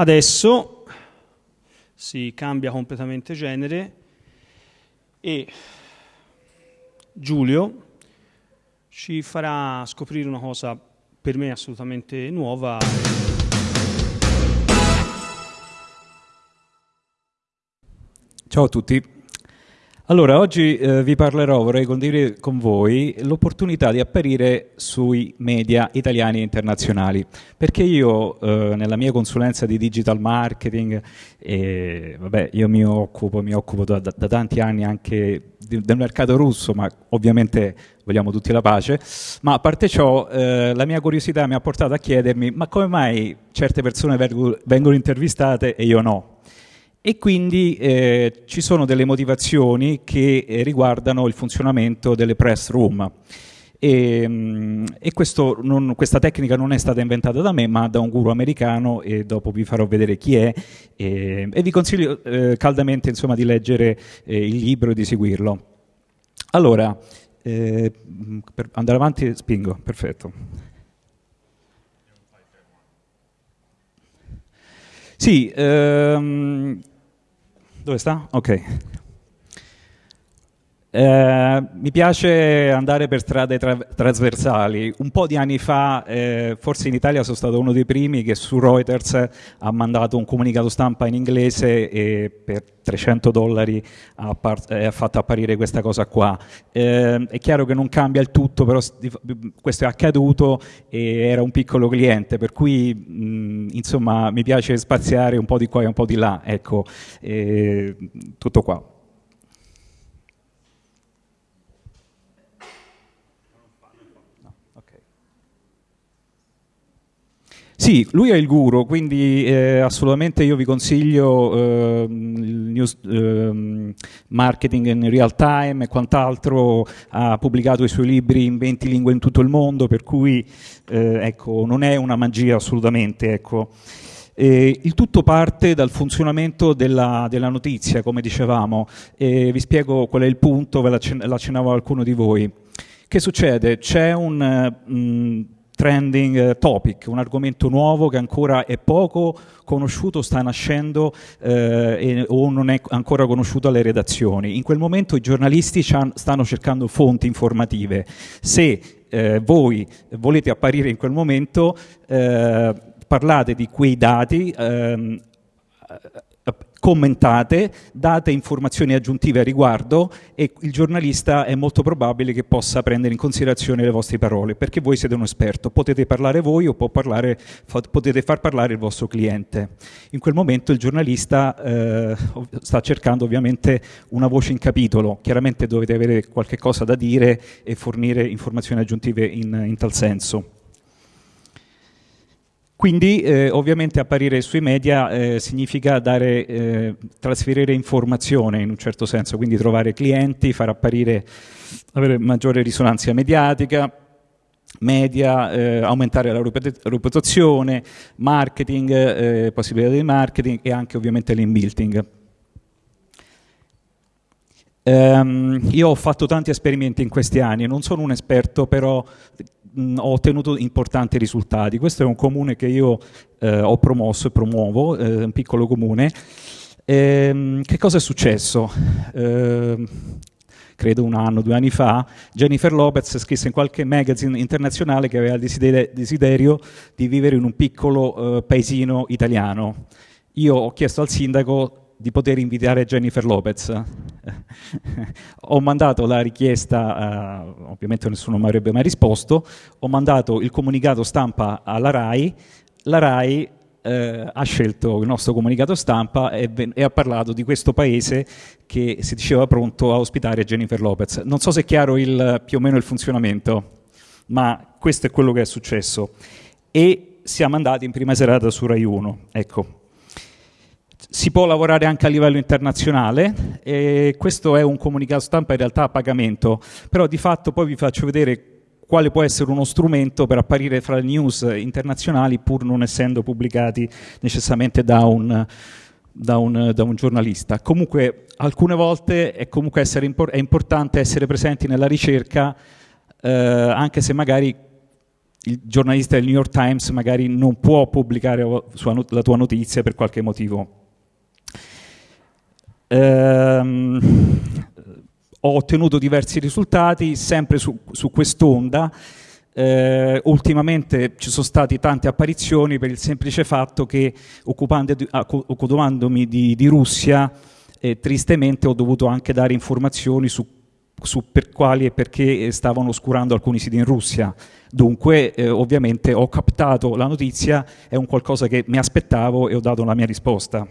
Adesso si cambia completamente genere e Giulio ci farà scoprire una cosa per me assolutamente nuova. Ciao a tutti. Allora, oggi eh, vi parlerò, vorrei condividere con voi l'opportunità di apparire sui media italiani e internazionali, perché io eh, nella mia consulenza di digital marketing, eh, vabbè, io mi occupo, mi occupo da, da, tanti anni anche di, del mercato russo, ma ovviamente vogliamo tutti la pace, ma a parte ciò eh, la mia curiosità mi ha portato a chiedermi ma come mai certe persone vengono intervistate e io no? E quindi eh, ci sono delle motivazioni che eh, riguardano il funzionamento delle press room. E, mm, e non, questa tecnica non è stata inventata da me ma da un guru americano e dopo vi farò vedere chi è e, e vi consiglio eh, caldamente insomma, di leggere eh, il libro e di seguirlo. Allora, eh, per andare avanti spingo, perfetto. Sì, ehm, ¿Dónde está? Ok. Eh, mi piace andare per strade tra trasversali. Un po' di anni fa, eh, forse in Italia sono stato uno dei primi che su Reuters ha mandato un comunicato stampa in inglese e per 300 dollari ha, eh, ha fatto apparire questa cosa qua. Eh, è chiaro che non cambia il tutto, però questo è accaduto e era un piccolo cliente, per cui mh, insomma mi piace spaziare un po' di qua e un po' di là, ecco, tutto qua. Sì, lui è il guru, quindi eh, assolutamente io vi consiglio eh, il news eh, marketing in real time e quant'altro, ha pubblicato i suoi libri in 20 lingue in tutto il mondo, per cui eh, ecco, non è una magia assolutamente. Ecco. il tutto parte dal funzionamento della, della notizia, come dicevamo, e vi spiego qual è il punto, ve l'accennavo qualcuno di voi. Che succede? C'è un... Mh, trending eh, topic, un argomento nuovo che ancora è poco conosciuto, sta nascendo eh, e, o non è ancora conosciuto alle redazioni. In quel momento i giornalisti stanno cercando fonti informative. Se eh, voi volete apparire in quel momento, eh, parlate di quei dati, ehm, commentate, date informazioni aggiuntive a riguardo e il giornalista è molto probabile che possa prendere in considerazione le vostre parole, perché voi siete un esperto, potete parlare voi o parlare, potete far parlare il vostro cliente. In quel momento il giornalista eh, sta cercando ovviamente una voce in capitolo, chiaramente dovete avere qualche cosa da dire e fornire informazioni aggiuntive in, in tal senso. Quindi eh, ovviamente apparire sui media eh, significa dare, eh, trasferire informazione in un certo senso, quindi trovare clienti, far apparire, avere maggiore risonanza mediatica, media, eh, aumentare la reputazione, marketing, eh, possibilità di marketing e anche ovviamente l'inbuilding. Um, io ho fatto tanti esperimenti in questi anni, non sono un esperto, però ho ottenuto importanti risultati. Questo è un comune che io eh, ho promosso e promuovo, eh, un piccolo comune. Ehm, che cosa è successo? Ehm, credo un anno, due anni fa, Jennifer Lopez scrisse in qualche magazine internazionale che aveva il desiderio di vivere in un piccolo eh, paesino italiano. Io ho chiesto al sindaco di poter invitare Jennifer Lopez. Ho mandato la richiesta, uh, ovviamente nessuno mi avrebbe mai risposto, ho mandato il comunicato stampa alla RAI, la RAI eh, ha scelto il nostro comunicato stampa e, e, ha parlato di questo paese che si diceva pronto a ospitare Jennifer Lopez. Non so se è chiaro il, più o meno il funzionamento, ma questo è quello che è successo. E siamo andati in prima serata su Rai 1. Ecco, si può lavorare anche a livello internazionale e questo è un comunicato stampa in realtà a pagamento, però di fatto poi vi faccio vedere quale può essere uno strumento per apparire fra le news internazionali pur non essendo pubblicati necessariamente da un, da un, da un giornalista. Comunque alcune volte è, comunque impor è importante essere presenti nella ricerca eh, anche se magari il giornalista del New York Times magari non può pubblicare la tua notizia per qualche motivo. Ehm, ho ottenuto diversi risultati sempre su, su quest'onda. Eh, ultimamente ci sono state tante apparizioni per il semplice fatto che occupandomi di, di Russia eh, tristemente ho dovuto anche dare informazioni su, su, per quali e perché stavano oscurando alcuni siti in Russia. Dunque eh, ovviamente ho captato la notizia, è un qualcosa che mi aspettavo e ho dato la mia risposta.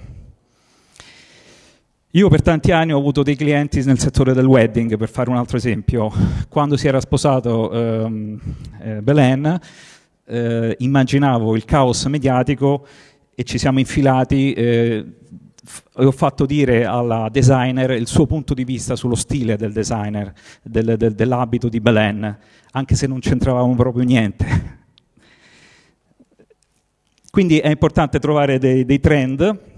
Io per tanti anni ho avuto dei clienti nel settore del wedding, per fare un altro esempio. Quando si era sposato ehm, eh, Belen, eh, immaginavo il caos mediatico e ci siamo infilati eh, ho fatto dire alla designer il suo punto di vista sullo stile del designer, del, del, dell'abito di Belen, anche se non c'entravamo proprio niente. Quindi è importante trovare dei, dei trend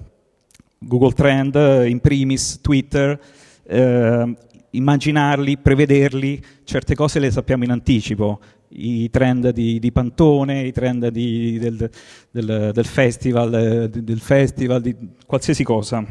Google Trend, in primis, Twitter, eh, immaginarli, prevederli, certe cose le sappiamo in anticipo, i trend di, di Pantone, i trend di, del, del, del, festival, del festival, di qualsiasi cosa.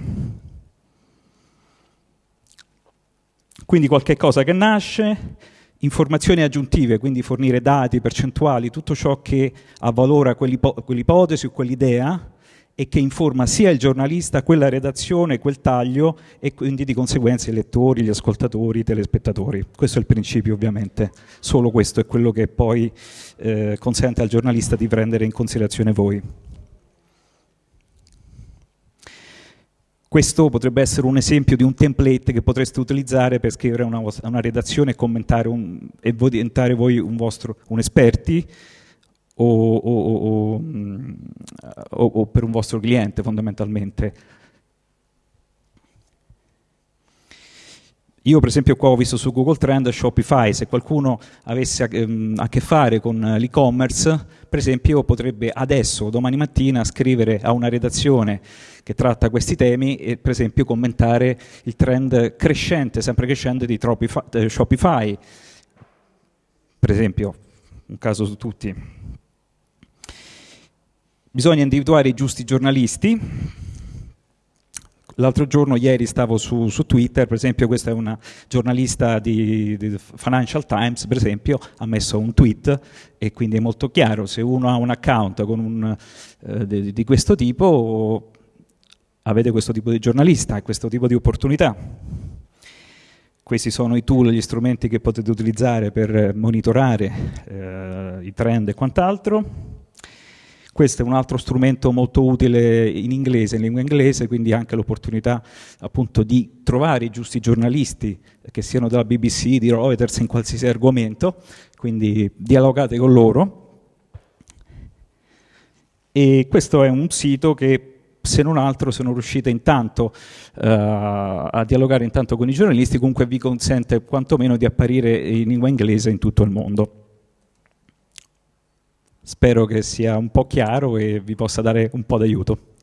Quindi qualche cosa che nasce, informazioni aggiuntive, quindi fornire dati, percentuali, tutto ciò che avvalora quell'ipotesi o quell'idea, e che informa sia il giornalista, quella redazione, quel taglio e quindi di conseguenza i lettori, gli ascoltatori, i telespettatori. Questo è il principio ovviamente, solo questo è quello che poi eh, consente al giornalista di prendere in considerazione voi. Questo potrebbe essere un esempio di un template che potreste utilizzare per scrivere una, una redazione e commentare un, e diventare voi un, vostro, un esperti o, o, o, o per un vostro cliente fondamentalmente. Io per esempio qua ho visto su Google Trend Shopify, se qualcuno avesse ehm, a che fare con l'e-commerce, per esempio potrebbe adesso domani mattina scrivere a una redazione che tratta questi temi e per esempio commentare il trend crescente, sempre crescente di eh, Shopify, per esempio, un caso su tutti. Bisogna individuare i giusti giornalisti. L'altro giorno, ieri, stavo su, su, Twitter, per esempio questa è una giornalista di, di, Financial Times, per esempio, ha messo un tweet e quindi è molto chiaro, se uno ha un account un, eh, di, di questo tipo, avete questo tipo di giornalista questo tipo di opportunità. Questi sono i tool, gli strumenti che potete utilizzare per monitorare eh, i trend e quant'altro. Questo è un altro strumento molto utile in inglese, in lingua inglese, quindi anche l'opportunità appunto di trovare i giusti giornalisti che siano della BBC, di Reuters, in qualsiasi argomento, quindi dialogate con loro. E questo è un sito che se non altro se non riuscite intanto uh, a dialogare intanto con i giornalisti, comunque vi consente quantomeno di apparire in lingua inglese in tutto il mondo. Spero che sia un po' chiaro e vi possa dare un po' d'aiuto.